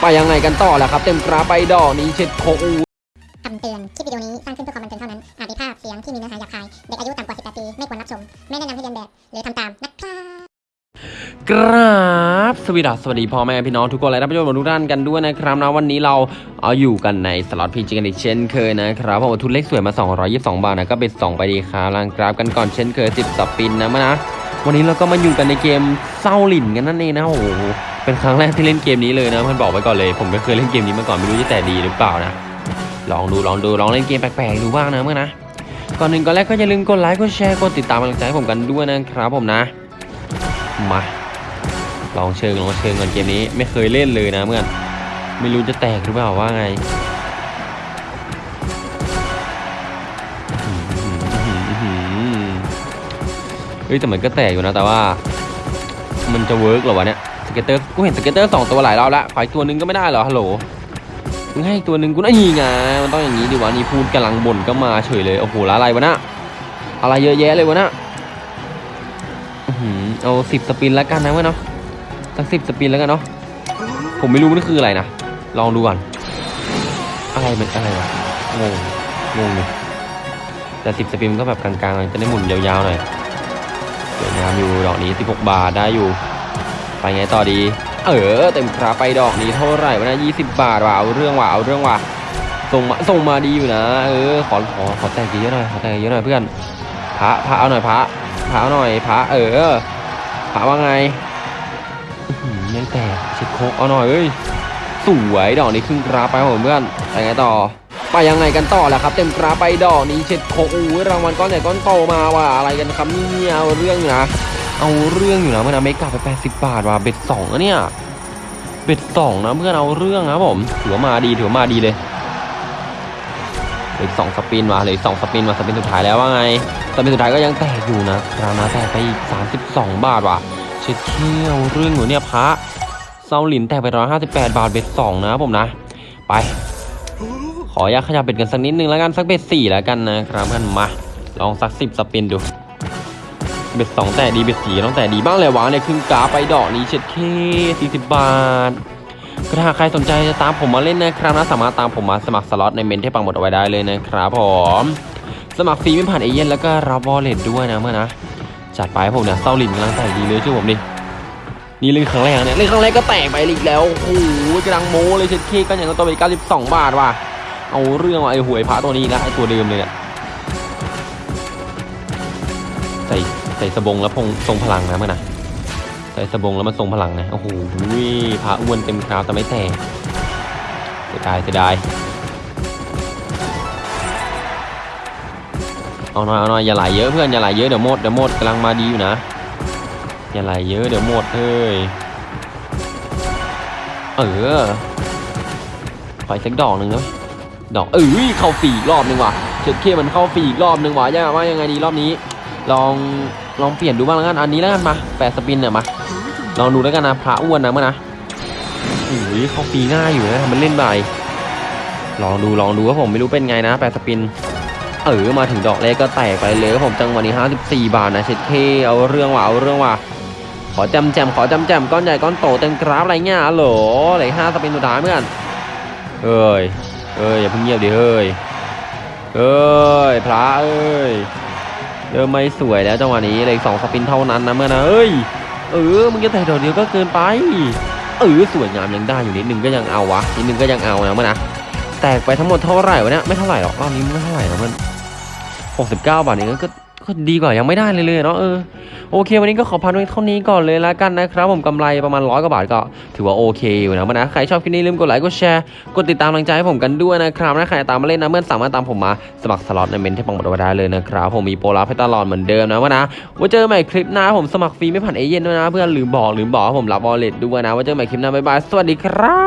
ไปยังไงกันต่อล่ะครับ เต็มกราไปดอกนี้เช็ดโคอูคำเตือน คลิปวิดีโอนี้สร้างขึ้นเพื่อความบันเทิงเท่านั้น อาจมีภาพเสียงที่มีเนื้อหาหยาบคาย เด็กอายุต่ำกว่า 18 ปี ไม่ควรรับชม ไม่แนะนำให้เรียนแบบ หรือทำตามนะครับกราบสวัสดีสวัสดีพ่อแม่พี่น้องทุกคนและท่านผู้ชมทุกท่านกันด้วยนะครับนะวันนี้เราเอาอยู่กันในสล็อตพีจีกันอีกเช่นเคยนะครับผมทุนเลขสวยมา 222 บาทนะก็เป็น2ไปดีครับลังกราฟกันก่อนเช่นเคย 10สปินนะมานะวันนี้เราก็มาอยู่กันในเกมเศร้าหลินกันนั่นเองนะโอ้โห เป็นครั้งแรกที่เล่นเกมนี้เลยนะเพื่อนบอกไว้ก่อนเลย ผมไม่เคยเล่นเกมนี้มาก่อนไม่รู้จะแต่ดีหรือเปล่านะลองดูลองดูลองเล่นเกมแปลกๆดูบ้างนะเมื่อนะก่อนหนึ่งก่อนแรกก็อย่าลืมกดไลค์กดแชร์กดติดตามกำลังใจให้ผมกันด้วยนะครับผมนะมาลองเชิงลองเชิงกันเกมนี้ไม่เคยเล่นเลยนะเมื่อนไม่รู้จะแตกหรือเปล่าว่าไงเฮ้ยแต่มันก็แตกอยู่นะแต่ว่า มันจะเวิร์กหรอวะเนี่ย เก็ตเตอร์กูเห็นสเก็ตเตอร์สองตัวหลายรอบล้วขออีกตัวหนึงก็ไม่ได้เหรอฮัลโหลมึงให้ตัวหนึ่งกูน่ายีไงมันต้องอย่างนี้ดิวะนี่พูดกำลังบ่นก็มาเฉยเลยโอ้โหล้วอะไรวะนะอะไรเยอะแยะเลยวะนะเอาสิบสปินแล้วกันนะเว้ยเนาะสักสิบสปินแล้วกันเนาะผมไม่รู้มันคืออะไรนะลองดูก่อนอะไรมันอะไรวะงงงงเลยแต่สิบสปินมันก็แบบกลางๆจะได้หมุนยาวๆหน่อยสวยงามอยู่ดอกนี้16บาทได้อยู่ ไปไงต่อดี เออเต็มคราไปดอกนี้เท่าไหร่วะนะยี่สิบบาทว่ะเอาเรื่องว่ะเอาเรื่องว่ะส่งมาส่งมาดีอยู่นะ เออขอขอขอแต่งเยอะหน่อยขอแต่งเยอะหน่อยเพื่อนพระพระเอาหน่อยพระพระเอาหน่อยพระเออพระว่าไงอื้อหือยังแตกเช็ดโคกเอาหน่อยเอ้ยสวยดอกนี้ครึ่งกราไปครับผมเพื่อนไปไงต่อไปยังไงกันต่อล่ะครับ เต็มกราไปดอกนี้เช็ดโคกอู้รางวัลก้อนใหญ่ก้อนโตมาว่ะอะไรกันครับเนี่ยเอาเรื่องนะ เอาเรื่องอยู่นะเมื่อนะเมกะไป80บาทว่ะเบ็ดสองอะเนี่ยเบ็ดสองนะเพื่อนเอาเรื่องนะผมถือว่ามาดีถือว่ามาดีเลยเหลือสองสปินว่ะเหลือสองสปินมาสปินสุดท้ายแล้วว่าไงสปินสุดท้ายก็ยังแตกอยู่นะราวนะแตกไปอีก32บาทว่ะเช็ดเขี้ยวเรื่องอยู่เนี่ยพระเซาหลินแตกไป158บาทเบ็ดสองนะผมนะ ไป ขออยากขยับเบ็ดกันสักนิดนึงแล้วกันสักเบ็ดสี่แล้วกันนะครับเพื่อนมา ลองสักสิบสปินดู เบ็ดสองแต่ดีเบ็ดสี่ต้องแต่ดีบ้างเลยวะเนี่ยครึ่งกาไปดอกนี้เช็ดเคสี่สิบบาทก็ถ้าใครสนใจจะตามผมมาเล่นนะครับนะสามารถตามผมมาสมัครสล็อตในเมนที่ปังหมดเอาไว้ได้เลยนะครับผมสมัครฟรีไม่ผ่านเอเย่นแล้วก็รับบอลเล็ตด้วยนะเมื่อนะจัดไปให้ผมเนี่ยเซาลินกำลังแต่ดีเลยช่วยผมดินี่เล่นครั้งแรกเนี่ยเล่นครั้งแรกก็แตกไปอีกแล้วโอ้โหกำลังโม้เลยเช็ดเคก็อย่างตัวไป92บาทว่ะเอาเรื่องว่ะไอ้หวยพระตัวนี้นะไอ้ตัวเดิมเลยเนี่ยใส่ ใส่สบงแล้วพงทรงพลังนะมันนะใส่สบงแล้วมันทรงพลังนะโอ้โหพระอ้วนเต็มคราวแต่ไม่แตกเสียดายเสียดายเอาหน่อยเอาหน่อยอย่าไหลเยอะเพื่อนอย่าไหลเยอะเดี๋ยวหมดเดี๋ยวหมดกำลังมาดีอยู่นะอย่าไหลเยอะเดี๋ยวหมดเฮ้ยเออขออีกสักดอกหนึ่งนะดอกเอ้ยเข้าฟรีอีกรอบหนึ่งว่ะเช็ดเคมันเข้าฟรีอีกรอบหนึ่งว่ะย่าว่ายังไงดีรอบนี้ ลอง ลองเปลี่ยนดูบ้างแล้วกัน อันนี้แล้วกันมาแปดสปินเนี่ยมา ลองดูแล้วกันนะ พระอ้วนนะเมื่อนะโอ้ยเขาฟรีง่ายอยู่นะทำมันเล่นไปลองดูลองดูว่าผมไม่รู้เป็นไงนะแปดสปิน เออมาถึงดอกแรกก็แตกไปเลยครับผมจังหวะนี้54บาทนะเช็ดเคเอาเรื่องว่ะเอาเรื่องว่ะขอจำแจมขอจำแจมก้อนใหญ่ก้อนโตเต็มกราฟอะไรเงี้ยฮัลโหลเหลือห้าสปินสุดท้ายเพื่อนเอ้ยเอ้ยอย่าเพิ่งเงียบดิเฮ้ยเอ้ยพระเอ้ย เริ่มไม่สวยแล้วจังหวะนี้เลยสองสปินเท่านั้นนะเมื่อนะเอ้ยเออมึงจะแต่ดอกเดียวก็เกินไปเออสวยงามยังได้อยู่นิดนึงก็ยังเอาวะนิดนึงก็ยังเอานะเมื่อนะแตกไปทั้งหมดเท่าไหร่วะเนี่ยไม่เท่าไหร่หรอกรอบนี้ไม่เท่าไหร่นะมันหกสิบเก้าบาทเองก็ก็ดีกว่ายังไม่ได้เลยเลยเนาะเออ โอเค วันนี้ก็ขอพันไว้เท่านี้ก่อนเลยละกันนะครับผมกำไรประมาณร้อยกว่าบาทก็ถือว่าโอเคอยู่นะมันนะใครชอบคลิปนี้ลืมกดไลค์กดแชร์กดติดตามกำลังใจให้ผมกันด้วยนะครับนะใครตามมาเล่นนะเมื่อสามารถตามผมมาสมัครสล็อตในเมนที่ปังหมดเอาไว้ได้เลยนะครับผมมีโปรลับให้ตลอดเหมือนเดิมนะว่านะว่าเจอใหม่คลิปหน้าผมสมัครฟรีไม่ผ่านเอเย่นด้วยนะเพื่อนลืมบอกลืมบอกผมรับบอลเลตด้วยนะว่าเจอใหม่คลิปหน้าบ๊ายบายสวัสดีครับ